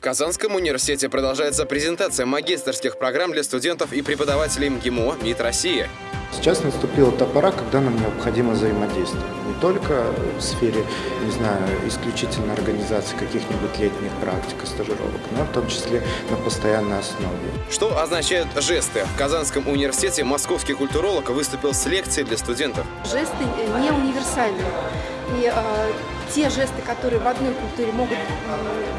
В Казанском университете продолжается презентация магистрских программ для студентов и преподавателей МГИМО МИД России. Сейчас наступила та пора, когда нам необходимо взаимодействие. Не только в сфере, не знаю, исключительно организации каких-нибудь летних практик и стажировок, но в том числе на постоянной основе. Что означают жесты? В Казанском университете московский культуролог выступил с лекцией для студентов. Жесты не универсальны. И э, те жесты, которые в одной культуре могут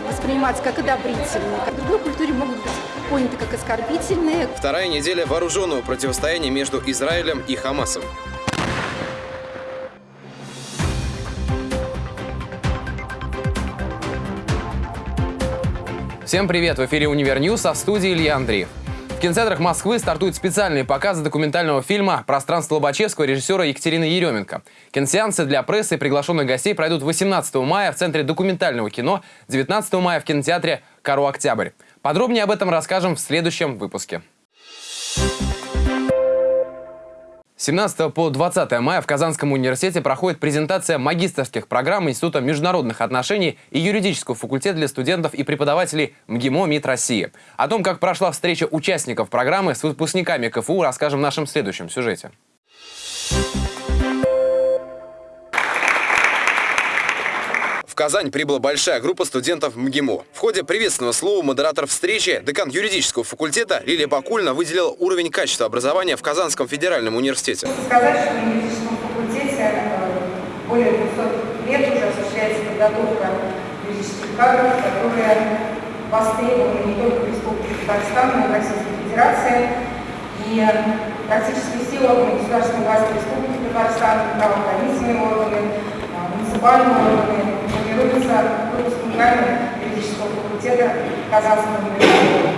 восприниматься как одобрительные, в другой культуре могут быть поняты как оскорбительные. Вторая неделя вооруженного противостояния между Израилем и Хамасом. Всем привет! В эфире «Универ а в студии Илья Андреев. Кинотеатрах Москвы стартуют специальные показы документального фильма «Пространство Лобачевского» режиссера Екатерины Еременко. Киносеансы для прессы и приглашенных гостей пройдут 18 мая в Центре документального кино, 19 мая в кинотеатре «Кару Октябрь». Подробнее об этом расскажем в следующем выпуске. 17 по 20 мая в Казанском университете проходит презентация магистрских программ Института международных отношений и юридического факультета для студентов и преподавателей МГИМО МИД России. О том, как прошла встреча участников программы с выпускниками КФУ, расскажем в нашем следующем сюжете. Казань прибыла большая группа студентов МГИМО. В ходе приветственного слова модератор встречи, декан юридического факультета Лилия Бакульна выделила уровень качества образования в Казанском федеральном университете. Сказать, что в юридическом факультете э, более 200 лет уже осуществляется подготовка юридических кадров, которые востребованы не только в Республике Татарстан, но и в Российской Федерации. И практически все органы государственной власти Республики Татарстан, правоохранительные органы, э, муниципальные органы, формируется выпускниками юридического факультета Казанского университета.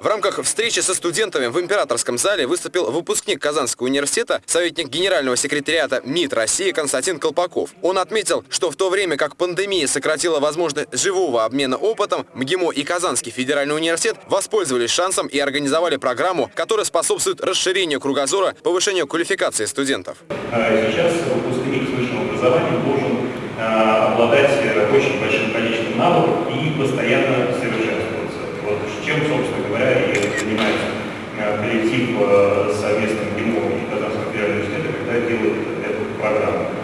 В рамках встречи со студентами в Императорском зале выступил выпускник Казанского университета, советник генерального секретариата МИД России Константин Колпаков. Он отметил, что в то время как пандемия сократила возможность живого обмена опытом, МГИМО и Казанский федеральный университет воспользовались шансом и организовали программу, которая способствует расширению кругозора, повышению квалификации студентов. А сейчас выпускник с высшим образованием должен Э, обладать очень большим количеством навыков и постоянно совершенствоваться. Вот чем, собственно говоря, и занимается э, коллектив э, совместным ГИМО и Казанского федерального университета, когда делают эту программу.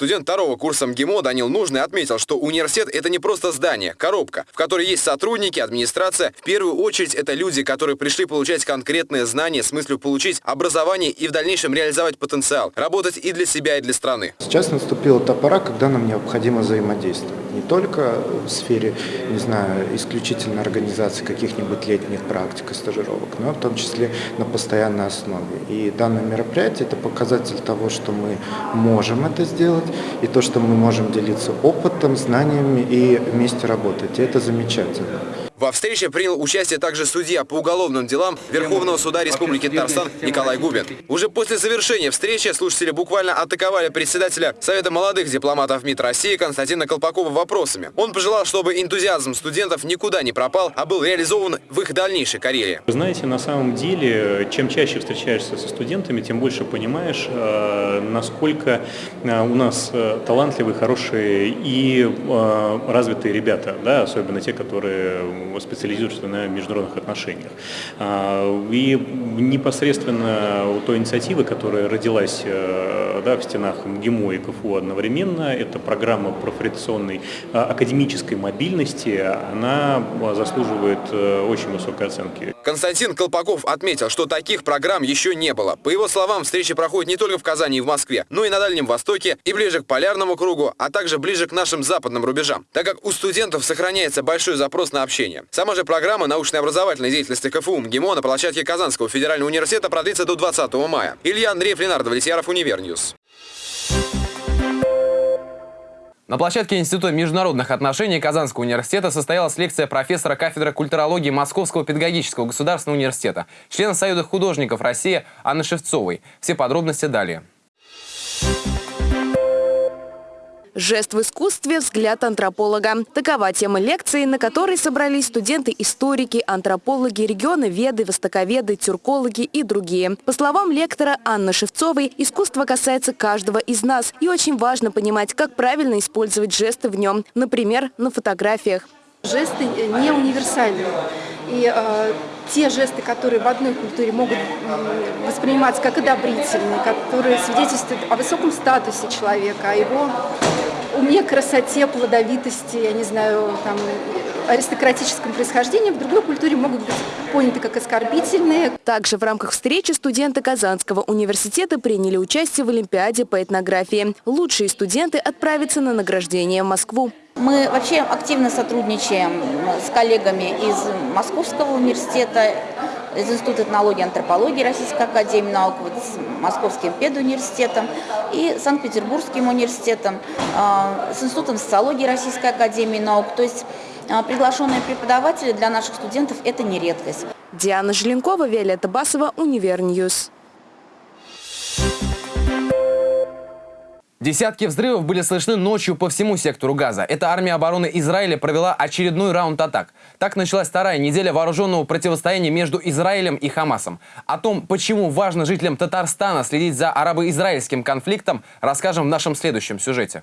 Студент второго курса МГИМО Данил Нужный отметил, что университет – это не просто здание, коробка, в которой есть сотрудники, администрация. В первую очередь это люди, которые пришли получать конкретные знания с мыслью получить образование и в дальнейшем реализовать потенциал, работать и для себя, и для страны. Сейчас наступила та пора, когда нам необходимо взаимодействовать. Не только в сфере, не знаю, исключительно организации каких-нибудь летних практик и стажировок, но в том числе на постоянной основе. И данное мероприятие – это показатель того, что мы можем это сделать, и то, что мы можем делиться опытом, знаниями и вместе работать. И это замечательно. Во встрече принял участие также судья по уголовным делам Верховного суда Республики Татарстан Николай Губин. Уже после завершения встречи слушатели буквально атаковали председателя Совета молодых дипломатов МИД России Константина Колпакова вопросами. Он пожелал, чтобы энтузиазм студентов никуда не пропал, а был реализован в их дальнейшей карьере. Вы знаете, на самом деле, чем чаще встречаешься со студентами, тем больше понимаешь, э, насколько э, у нас э, талантливые, хорошие и развитые ребята, да, особенно те, которые специализируется на международных отношениях. А, и непосредственно у той инициативы, которая родилась э, да, в стенах МГИМО и КФУ одновременно, это программа профориентационной а, академической мобильности, она заслуживает э, очень высокой оценки. Константин Колпаков отметил, что таких программ еще не было. По его словам, встречи проходят не только в Казани и в Москве, но и на Дальнем Востоке, и ближе к полярному кругу, а также ближе к нашим западным рубежам, так как у студентов сохраняется большой запрос на общение образования. Сама же программа научно-образовательной деятельности КФУ МГИМО на площадке Казанского федерального университета продлится до 20 мая. Илья Андреев, Ленар Давлетьяров, Univer News. На площадке Института международных отношений Казанского университета состоялась лекция профессора кафедры культурологии Московского педагогического государственного университета, члена Союза художников России Анны Шевцовой. Все подробности далее. Жест в искусстве – взгляд антрополога. Такова тема лекции, на которой собрались студенты-историки, антропологи, регионоведы, востоковеды, тюркологи и другие. По словам лектора Анны Шевцовой, искусство касается каждого из нас. И очень важно понимать, как правильно использовать жесты в нем, например, на фотографиях. Жесты не универсальны. И э, те жесты, которые в одной культуре могут восприниматься как одобрительные, которые свидетельствуют о высоком статусе человека, о его уме, красоте, плодовитости, я не знаю, там, аристократическом происхождении, в другой культуре могут быть поняты как оскорбительные. Также в рамках встречи студенты Казанского университета приняли участие в Олимпиаде по этнографии. Лучшие студенты отправятся на награждение в Москву. Мы вообще активно сотрудничаем с коллегами из Московского университета, из Института этнологии и антропологии Российской Академии Наук, вот с Московским педуниверситетом и Санкт-Петербургским университетом, а, с Институтом социологии Российской Академии Наук. То есть а, приглашенные преподаватели для наших студентов – это не редкость. Диана Желенкова, Виолетта Басова, Univer News. Десятки взрывов были слышны ночью по всему сектору Газа. Эта армия обороны Израиля провела очередной раунд атак. Так началась вторая неделя вооруженного противостояния между Израилем и Хамасом. О том, почему важно жителям Татарстана следить за арабо-израильским конфликтом, расскажем в нашем следующем сюжете.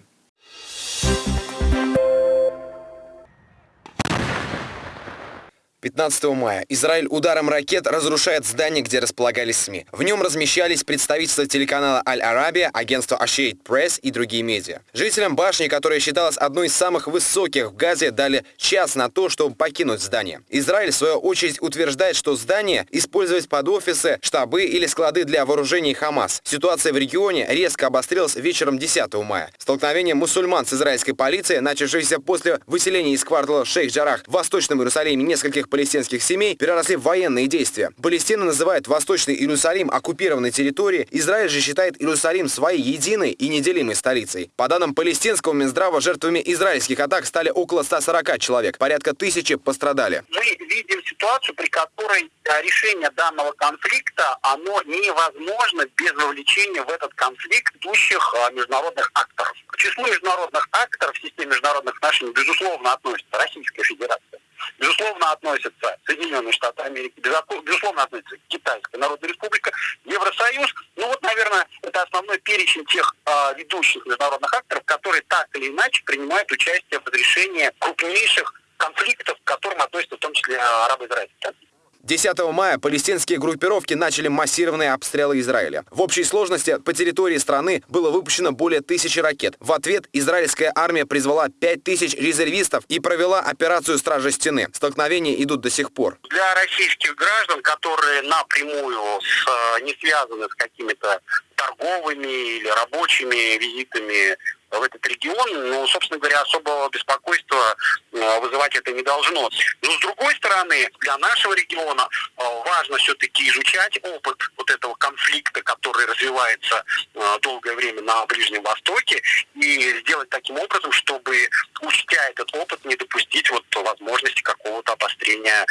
15 мая Израиль ударом ракет разрушает здание, где располагались СМИ. В нем размещались представительства телеканала Аль-Арабия, агентства Associated Press и другие медиа. Жителям башни, которая считалась одной из самых высоких в Газе, дали час на то, чтобы покинуть здание. Израиль, в свою очередь, утверждает, что здание использовать под офисы, штабы или склады для вооружений Хамас. Ситуация в регионе резко обострилась вечером 10 мая. Столкновение мусульман с израильской полицией, начавшееся после выселения из квартала Шейх-Джарах в Восточном Иерусалиме нескольких многих палестинских семей переросли в военные действия. Палестина называет Восточный Иерусалим оккупированной территорией, Израиль же считает Иерусалим своей единой и неделимой столицей. По данным палестинского Минздрава, жертвами израильских атак стали около 140 человек, порядка тысячи пострадали. Мы видим ситуацию, при которой решение данного конфликта, оно невозможно без вовлечения в этот конфликт идущих а, международных акторов. К числу международных акторов в системе международных отношений, безусловно, относится Российская Федерация. Безусловно, относятся Соединенные Штаты Америки, безусловно, относится Китайская Народная Республика, Евросоюз. Ну вот, наверное, это основной перечень тех э, ведущих международных акторов, которые так или иначе принимают участие в разрешении крупнейших конфликтов, к которым относятся в том числе арабо-израильские 10 мая палестинские группировки начали массированные обстрелы Израиля. В общей сложности по территории страны было выпущено более тысячи ракет. В ответ израильская армия призвала 5 тысяч резервистов и провела операцию «Стражи стены». Столкновения идут до сих пор. Для российских граждан, которые напрямую с, не связаны с какими-то торговыми или рабочими визитами в этот регион, ну, собственно говоря, особого беспокойства э, вызывать это не должно. Но с другой стороны, для нашего региона э, важно все-таки изучать опыт вот этого конфликта, который развивается э, долгое время на Ближнем Востоке, и сделать таким образом, чтобы, учтя этот опыт, не допустить вот возможности какого-то обострения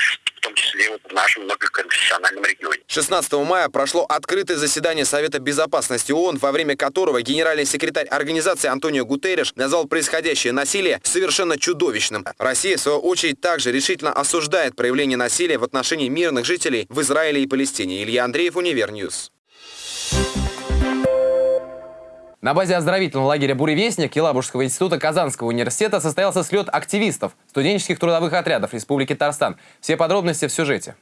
том числе вот в нашем многоконфессиональном регионе. 16 мая прошло открытое заседание Совета Безопасности ООН, во время которого генеральный секретарь организации Антон Антонио Гутерриш назвал происходящее насилие совершенно чудовищным. Россия, в свою очередь, также решительно осуждает проявление насилия в отношении мирных жителей в Израиле и Палестине. Илья Андреев, Univer News. На базе оздоровительного лагеря «Буревестник» Елабужского института Казанского университета состоялся слет активистов студенческих трудовых отрядов Республики Татарстан. Все подробности в сюжете.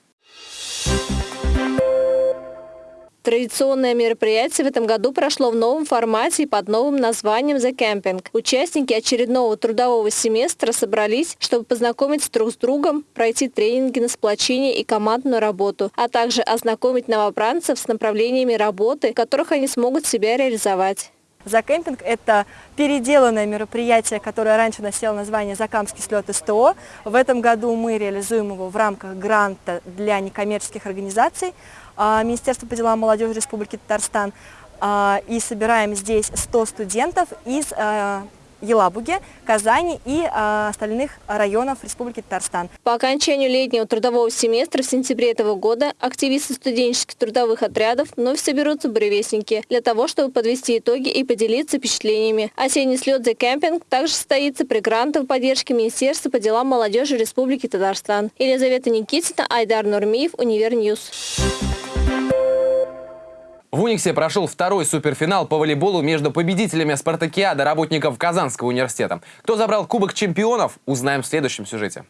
Традиционное мероприятие в этом году прошло в новом формате и под новым названием «The Camping». Участники очередного трудового семестра собрались, чтобы познакомиться друг с другом, пройти тренинги на сплочение и командную работу, а также ознакомить новобранцев с направлениями работы, в которых они смогут себя реализовать. Закемпинг – это переделанное мероприятие, которое раньше носило название «Закамский слет СТО». В этом году мы реализуем его в рамках гранта для некоммерческих организаций а, Министерства по делам молодежи Республики Татарстан. А, и собираем здесь 100 студентов из а, Елабуге, Казани и э, остальных районов Республики Татарстан. По окончанию летнего трудового семестра в сентябре этого года активисты студенческих трудовых отрядов вновь соберутся в Буревестнике для того, чтобы подвести итоги и поделиться впечатлениями. Осенний слет «Закемпинг» также состоится при грантовой поддержке Министерства по делам молодежи Республики Татарстан. Елизавета Никитина, Айдар Нурмиев, Univer News. В Униксе прошел второй суперфинал по волейболу между победителями спартакиады работников Казанского университета. Кто забрал Кубок чемпионов, узнаем в следующем сюжете.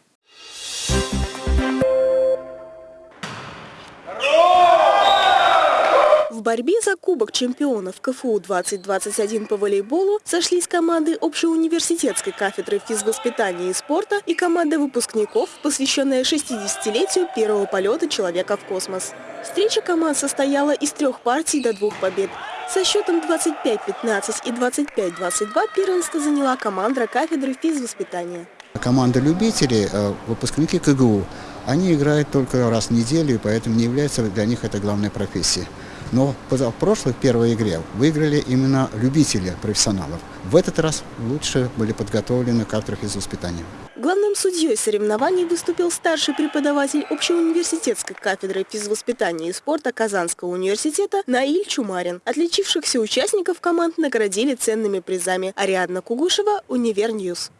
В борьбе за Кубок чемпионов КФУ 2021 по волейболу сошлись команды общеуниверситетской кафедры физвоспитания и спорта и команда выпускников, посвященная 60-летию первого полета человека в космос. Встреча команд состояла из трех партий до двух побед. Со счетом 25-15 и 25-22 первенство заняла команда кафедры физвоспитания. Команда любителей, э, выпускники КГУ, они играют только раз в неделю, поэтому не является для них это главной профессией. Но в прошлой первой игре выиграли именно любители профессионалов. В этот раз лучше были подготовлены кадры физвоспитания. Главным судьей соревнований выступил старший преподаватель общеуниверситетской кафедры физвоспитания и спорта Казанского университета Наиль Чумарин. Отличившихся участников команд наградили ценными призами. Ариадна Кугушева, Univer News.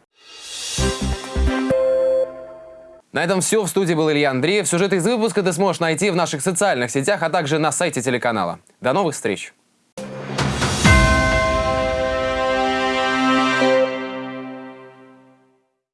На этом все. В студии был Илья Андреев. Сюжет из выпуска ты сможешь найти в наших социальных сетях, а также на сайте телеканала. До новых встреч!